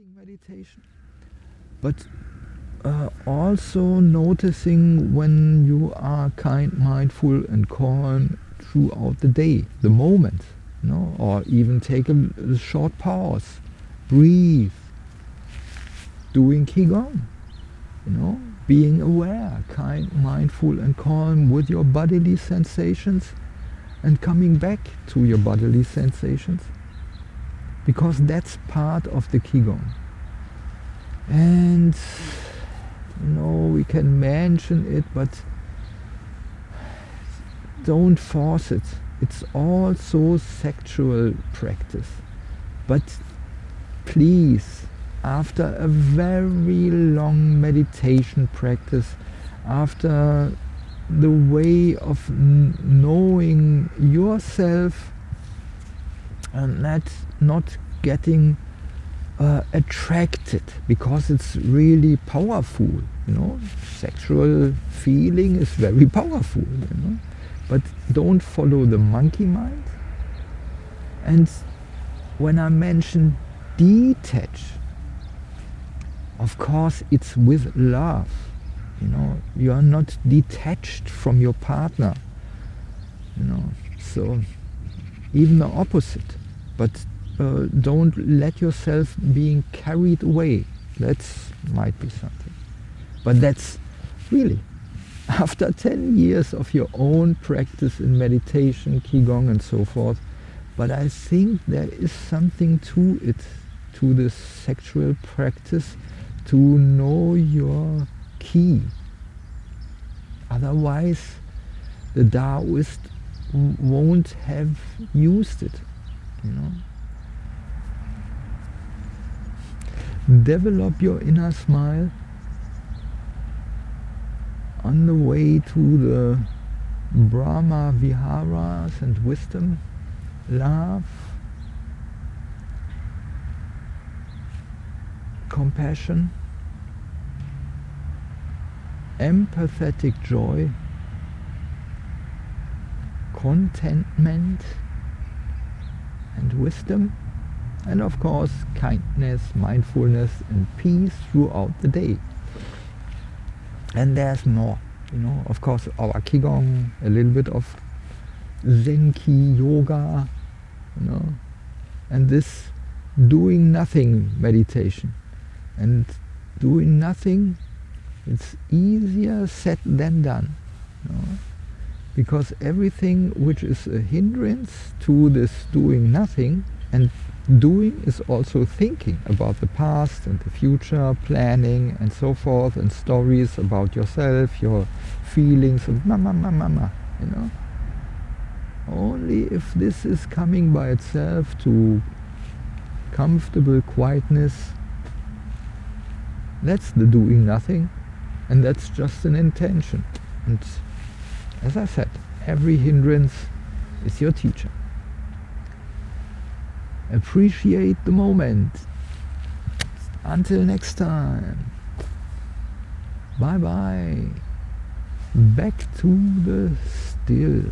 sitting meditation. But uh, also noticing when you are kind mindful and calm throughout the day the moment you know or even take a, a short pause breathe. Doing qigong you know being aware kind mindful and calm with your bodily sensations and coming back to your bodily sensations because that's part of the Qigong. And know, we can mention it, but don't force it. It's also sexual practice. But please, after a very long meditation practice, after the way of knowing yourself and not, not getting uh, attracted because it's really powerful you know? Sexual feeling is very powerful you know? But don't follow the monkey mind. And when I mention detach of course it's with love you know? You are not detached from your partner you know? So even the opposite but uh, don't let yourself being carried away. That might be something. But that's really after 10 years of your own practice in meditation qigong and so forth but i think there is something to it to this sexual practice to know your key. Otherwise, the Taoist won't have used it, you know. Develop your inner smile on the way to the Brahma Viharas and wisdom, love, compassion, empathetic joy, contentment and wisdom, and of course kindness, mindfulness and peace throughout the day. And there's more, you know, of course our Qigong, a little bit of Zenki yoga, you know, and this doing nothing meditation. And doing nothing it's easier said than done. You know? Because everything which is a hindrance to this doing nothing and doing is also thinking about the past and the future, planning and so forth, and stories about yourself, your feelings, and mama, mama, mama, you know. Only if this is coming by itself to comfortable quietness, that's the doing nothing, and that's just an intention and as I said every hindrance is your teacher. Appreciate the moment. Until next time. Bye bye back to the still